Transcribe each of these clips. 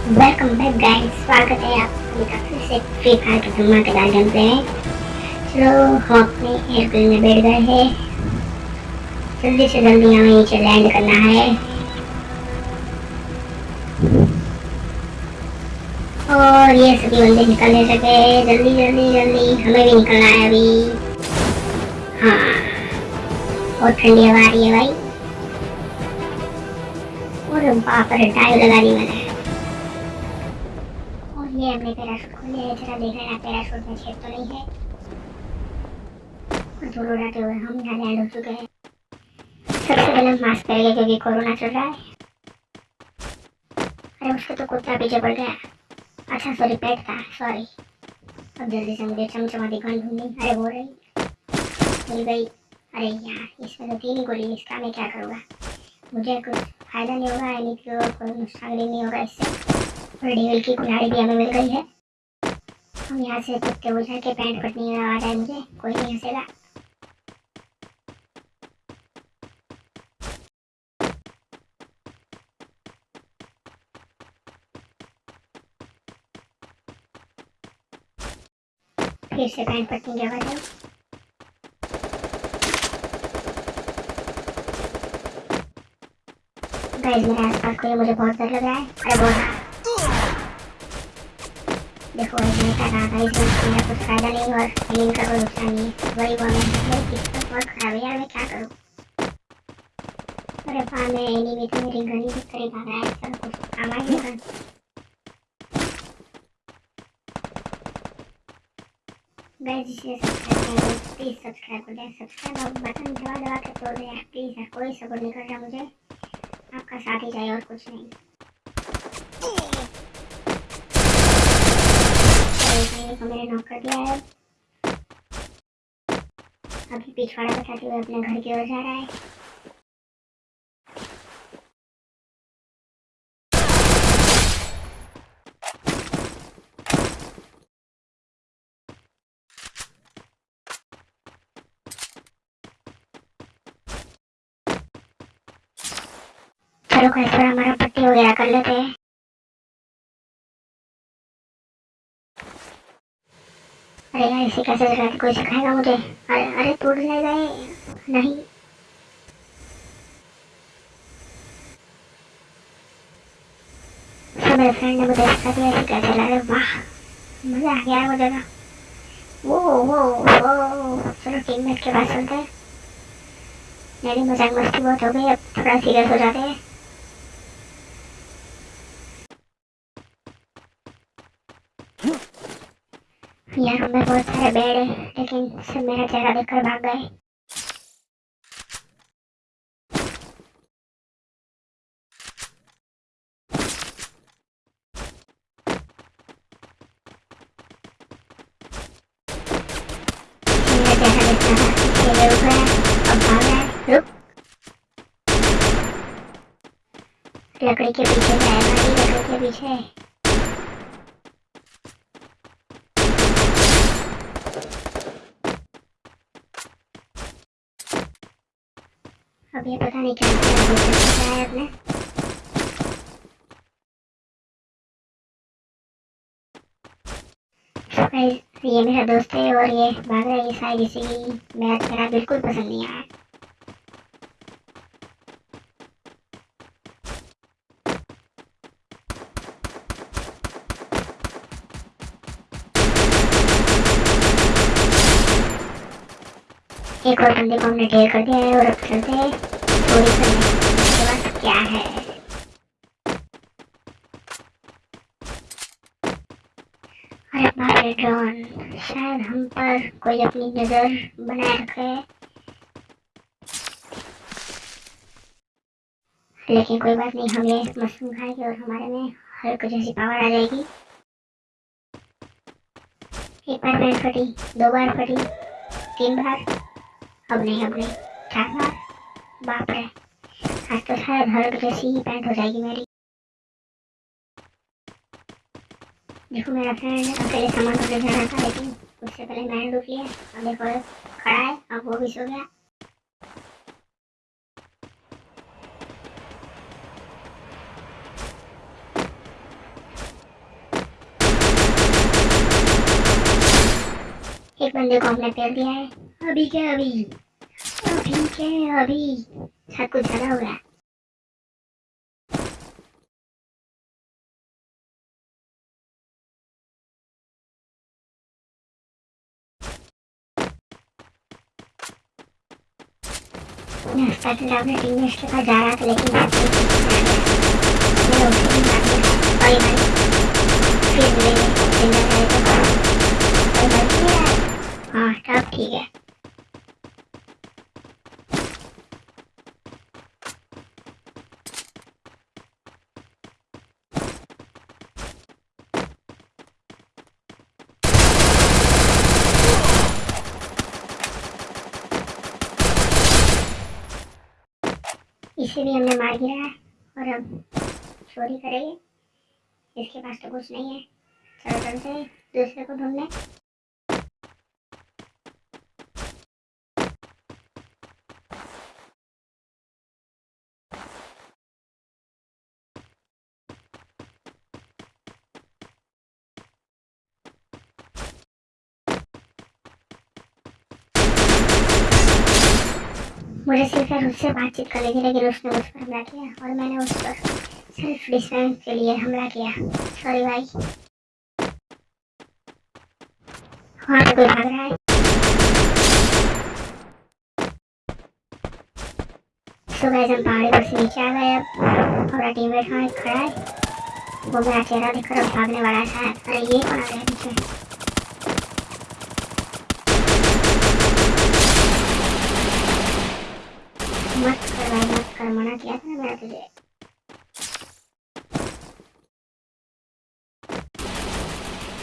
Welcome back guys स्वागत है आप सभी का फिर से फ्री फायर के धमाकेदार गेम प्ले में चलो, हम अपने एयरप्लेन में बैठ गए हैं। जल्दी से जल्दी हमें नीचे लैंड करना है। और ये सभी बंदे निकल नहीं सके। जल्दी जल्दी जल्दी। हमें भी निकलना है अभी। हाँ। बहुत ठंडी हवा आ रही है भाई। और बाप रे टाइल लगा दी मैंने ये हमने पैराशूट खोले है जरा पैराशूट में छेद तो नहीं है। और दूर उड़ाते हुए हम यहाँ लैंड हो चुके हैं। सबसे पहले मास्क क्योंकि कोरोना चल रहा है। अरे, उसके तो कुत्ता पीछे पड़ गया। अच्छा सॉरी पेट था सॉरी अब जल्दी से मुझे चमचमाती गन ढूंढनी अरे रही। मिल गई अरे यार, इसमें तो तीन गोली इसका मैं क्या करूँगा? मुझे कुछ फ़ायदा नहीं होगा, यानी कि कोई नुकसान नहीं होगा इससे। और की कुल्हाड़ी भी हमें मिल गई है। हम यहाँ से कुत्ते बुझा के पैंट फटने आ रहा मुझे, कोई नहीं हंसेगा। फिर से पैंट पटनी की आवाज़ आई। गाइस मेरे आसपास कोई मुझे बहुत डर लग रहा है। अरे बहुत। देखो मैंने क्या कहा था इसमें मेरा कुछ फ़ायदा नहीं और एलिन का कोई नुकसान नहीं है वही वो मैं किस्मत बहुत खराब है यार मैं क्या करूँ अरे बाप मैं एनिमी तो मेरी गनी के करीब आ रहा है चलो कुछ काम आ गया गाइस जिसे सब्सक्राइब कर प्लीज़ सब्सक्राइब कर दें सब्सक्राइब बटन दबा दबा के तोड़ दे प्लीज़ कोई सपोर्ट नहीं कर रहा मुझे आपका साथ ही चाहिए और कुछ नहीं मैंने नॉक कर दिया है। अभी पिछवाड़ा बचाते हुए अपने घर की ओर जा रहा है। चलो कैसे हमारा पट्टी वगैरह कर लेते हैं। यार इसे कैसे चलाते कोई सिखाएगा मुझे अरे अरे टूट जाएगा ये नहीं। मेरे फ्रेंड ने मुझे सिखा दिया इसे कैसे चला वाह मज़ा आ गया मुझे ना वो वो वो चलो टीममेट के पास चलते हैं मेरी मज़ाक मस्ती बहुत हो गई अब थोड़ा सीरियस हो जाते हैं यहाँ में बहुत सारे बेड है लेकिन सब मेरा चेहरा देखकर भाग गए। लकड़ी के पीछे लकड़ी के पीछे अब ये पता नहीं क्या है अपने। ये मेरा दोस्त है और ये भाग रहा है ये शायद इसी मैच मेरा बिल्कुल पसंद नहीं आया। एक और बंदे को हमने ढेर कर दिया है और अब चलते हैं चोरी करने के पास क्या है ड्रोन शायद हम पर कोई अपनी नज़र बनाए रखे लेकिन कोई बात नहीं हम ये मशरूम खाएँगे और हमारे में हर कुछ ऐसी पावर आ जाएगी एक बार पैंट फटी, दो बार फटी, तीन बार। अब नहीं अब नहीं क्या बाप रे। आज तो शायद हर जैसी ही पैंट हो जाएगी मेरी। देखो मेरा फ्रेंड अकेले सामान को ले जा रहा था, लेकिन उससे पहले मैंने रुक लिया। और देखो खड़ा है, अब वो भी सो गया। एक बंदे को हमने पेड़ दिया है। अभी क्या अभी अभी क्या अभी सब कुछ ज़्यादा हो रहा है नाश्ता तो अपने टीम के पास जा रहा था लेकिन की फिर मिलेंगे हाँ सब ठीक है इसे भी हमने मार गिरा है। और अब चोरी करेंगे। इसके पास तो कुछ नहीं है। चलो चलते दूसरे को ढूँढने। मुझे सिर्फ़ उससे बातचीत करनी थी लेकिन उसने मुझ पर हमला किया और मैंने उस पर सेल्फ डिफेंस के लिए हमला किया। सॉरी भाई। वहाँ पे कोई भाग रहा है? तो गैस हम पहाड़ी पर से नीचे आ गए अब हमारा टीममेट वहाँ खड़ा है। वो मेरा चेहरा देखकर भागने वाला है अरे ये कौन आ गया पीछे? मत कर भाई मत कर मना किया था तुझे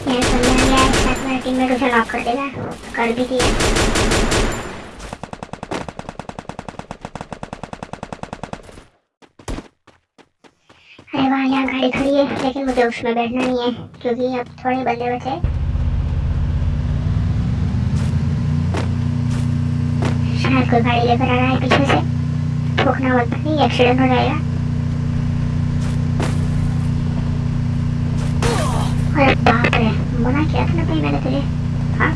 यार समझ आ गया लॉक कर देगा कर भी दिया अरे वाह, यहाँ गाड़ी खड़ी है, लेकिन मुझे उसमें बैठना नहीं है, क्योंकि अब थोड़े बंदे बचे शायद कोई गाड़ी लेकर आ रहा है पीछे से। ठोकना मत नहीं एक्सीडेंट हो जाएगा हाँ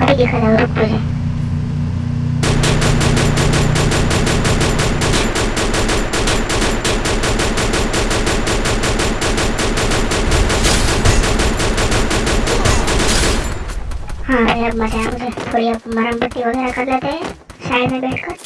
अभी दिखा जाओ रुक तुझे हाँ अब मज़ा थोड़ी मरम वगैरह कर लेते हैं साइड में बैठकर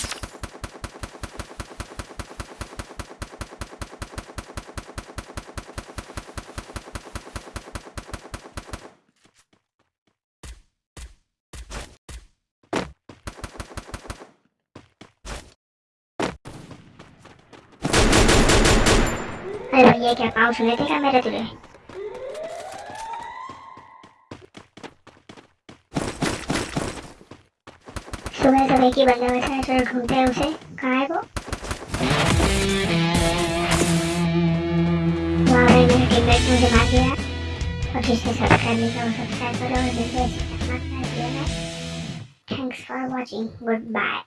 अरे क्या पाँव सुने थे क्या मेरे तुझे सुबह सुबह की बंदा वैसे ऐसे ढूंढते हैं उसे। कहाँ है वो? वहाँ पे मेरे टीममेट मुझे मार दिया। और जिसने सब्सक्राइब नहीं किया, वो सब्सक्राइब करो और जिसने thanks for watching good bye